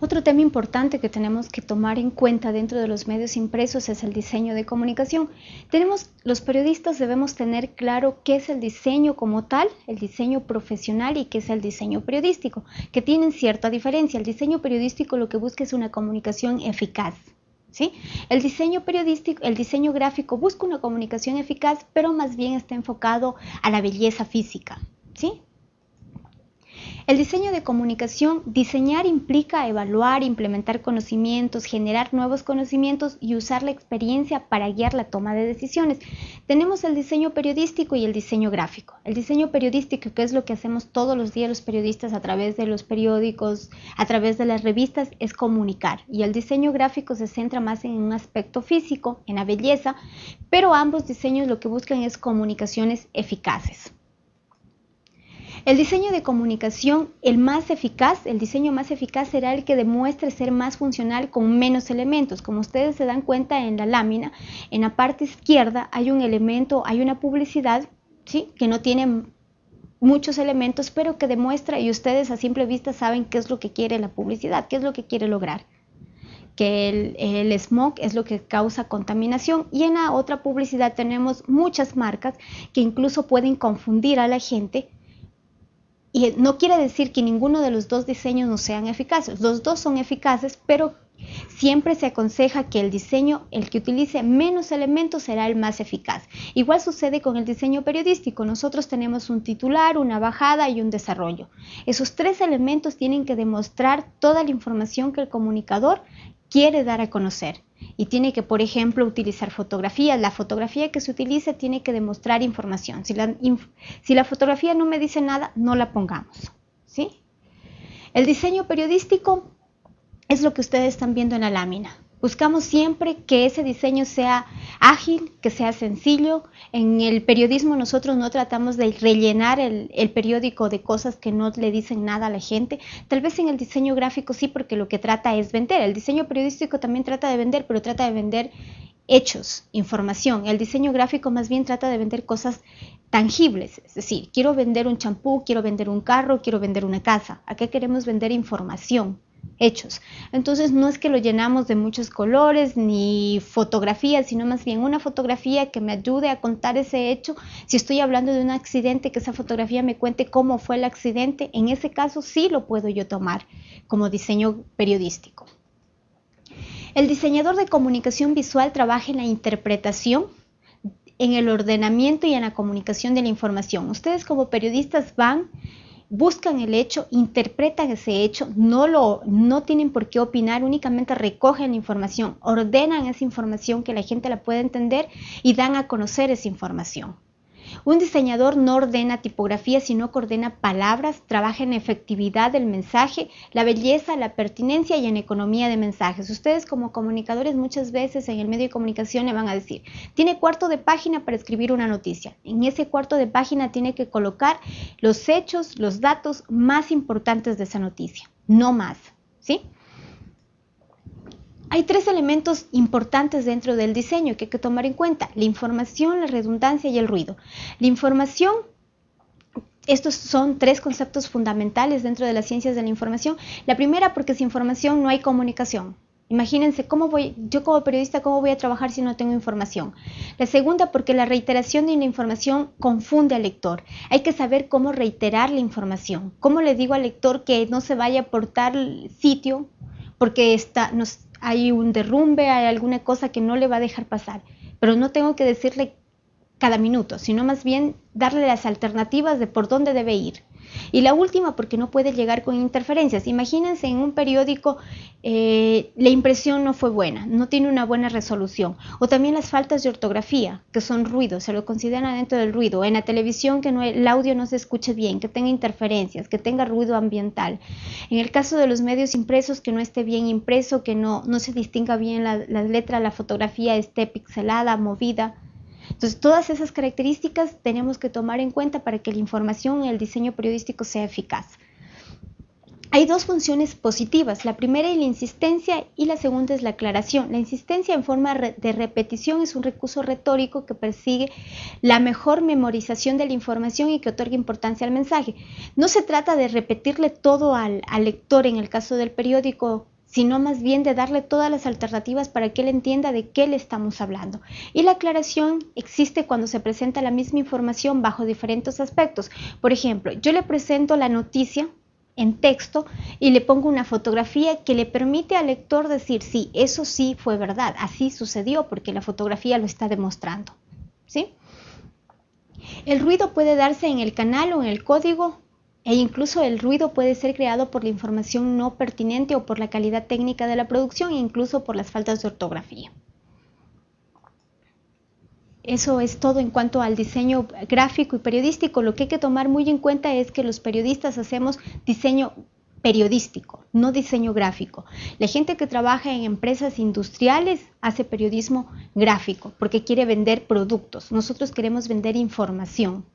Otro tema importante que tenemos que tomar en cuenta dentro de los medios impresos es el diseño de comunicación. Tenemos, los periodistas debemos tener claro qué es el diseño como tal, el diseño profesional y qué es el diseño periodístico, que tienen cierta diferencia. El diseño periodístico lo que busca es una comunicación eficaz. ¿Sí? El diseño periodístico, el diseño gráfico busca una comunicación eficaz, pero más bien está enfocado a la belleza física, ¿sí? El diseño de comunicación, diseñar implica evaluar, implementar conocimientos, generar nuevos conocimientos y usar la experiencia para guiar la toma de decisiones. Tenemos el diseño periodístico y el diseño gráfico. El diseño periodístico, que es lo que hacemos todos los días los periodistas a través de los periódicos, a través de las revistas, es comunicar. Y el diseño gráfico se centra más en un aspecto físico, en la belleza, pero ambos diseños lo que buscan es comunicaciones eficaces. El diseño de comunicación, el más eficaz, el diseño más eficaz será el que demuestre ser más funcional con menos elementos. Como ustedes se dan cuenta en la lámina, en la parte izquierda hay un elemento, hay una publicidad ¿sí? que no tiene muchos elementos, pero que demuestra y ustedes a simple vista saben qué es lo que quiere la publicidad, qué es lo que quiere lograr que el, el, smog es lo que causa contaminación y en la otra publicidad tenemos muchas marcas que incluso pueden confundir a la gente y no quiere decir que ninguno de los dos diseños no sean eficaces. Los dos son eficaces, pero siempre se aconseja que el diseño, el que utilice menos elementos, será el más eficaz. Igual sucede con el diseño periodístico. Nosotros tenemos un titular, una bajada y un desarrollo. Esos tres elementos tienen que demostrar toda la información que el comunicador quiere dar a conocer y tiene que, por ejemplo, utilizar fotografías. La fotografía que se utilice tiene que demostrar información. Si la, si la fotografía no me dice nada, no la pongamos. ¿sí? El diseño periodístico es lo que ustedes están viendo en la lámina. Buscamos siempre que ese diseño sea ágil, que sea sencillo. En el periodismo nosotros no tratamos de rellenar el, periódico de cosas que no le dicen nada a la gente. Tal vez en el diseño gráfico sí, porque lo que trata es vender. El diseño periodístico también trata de vender, pero trata de vender hechos, información. El diseño gráfico más bien trata de vender cosas tangibles, es decir, quiero vender un champú, quiero vender un carro, quiero vender una casa. Acá queremos vender información hechos. Entonces no es que lo llenamos de muchos colores ni fotografías, sino más bien una fotografía que me ayude a contar ese hecho. Si estoy hablando de un accidente, que esa fotografía me cuente cómo fue el accidente, en ese caso sí lo puedo yo tomar como diseño periodístico. El diseñador de comunicación visual trabaja en la interpretación, en el ordenamiento y en la comunicación de la información. Ustedes como periodistas van buscan el hecho, interpretan ese hecho, no, lo, no tienen por qué opinar, únicamente recogen la información, ordenan esa información que la gente la pueda entender y dan a conocer esa información. Un diseñador no ordena tipografía, sino que ordena palabras, trabaja en efectividad del mensaje, la belleza, la pertinencia y en economía de mensajes. Ustedes como comunicadores muchas veces en el medio de comunicación le van a decir, tiene cuarto de página para escribir una noticia. En ese cuarto de página tiene que colocar los hechos, los datos más importantes de esa noticia, no más. ¿Sí? Hay tres elementos importantes dentro del diseño que hay que tomar en cuenta, la información, la redundancia y el ruido. La información estos son tres conceptos fundamentales dentro de las ciencias de la información. La primera, porque sin información no hay comunicación. Imagínense cómo voy, yo como periodista, cómo voy a trabajar si no tengo información. La segunda, porque la reiteración de la información confunde al lector. Hay que saber cómo reiterar la información. ¿Cómo le digo al lector que no se vaya por tal sitio porque está, nos, hay un derrumbe, hay alguna cosa que no le va a dejar pasar, pero no tengo que decirle cada minuto, sino más bien darle las alternativas de por dónde debe ir. Y la última, porque no puede llegar con interferencias. Imagínense en un periódico eh, la impresión no fue buena, no tiene una buena resolución. O también las faltas de ortografía, que son ruidos, se lo consideran dentro del ruido. En la televisión que no, el audio no se escuche bien, que tenga interferencias, que tenga ruido ambiental. En el caso de los medios impresos, que no esté bien impreso, que no, no se distinga bien la, la letra, la fotografía esté pixelada, movida. Entonces, todas esas características tenemos que tomar en cuenta para que la información y el diseño periodístico sea eficaz. Hay dos funciones positivas. La primera es la insistencia y la segunda es la aclaración. La insistencia en forma de repetición es un recurso retórico que persigue la mejor memorización de la información y que otorga importancia al mensaje. No se trata de repetirle todo al, al lector en el caso del periódico sino más bien de darle todas las alternativas para que él entienda de qué le estamos hablando. Y la aclaración existe cuando se presenta la misma información bajo diferentes aspectos. Por ejemplo, yo le presento la noticia en texto y le pongo una fotografía que le permite al lector decir, sí, eso sí fue verdad, así sucedió porque la fotografía lo está demostrando. ¿sí? El ruido puede darse en el canal o en el código e incluso el ruido puede ser creado por la información no pertinente o por la calidad técnica de la producción e incluso por las faltas de ortografía. Eso es todo en cuanto al diseño gráfico y periodístico. Lo que hay que tomar muy en cuenta es que los periodistas hacemos diseño periodístico, no diseño gráfico. La gente que trabaja en empresas industriales hace periodismo gráfico porque quiere vender productos. Nosotros queremos vender información.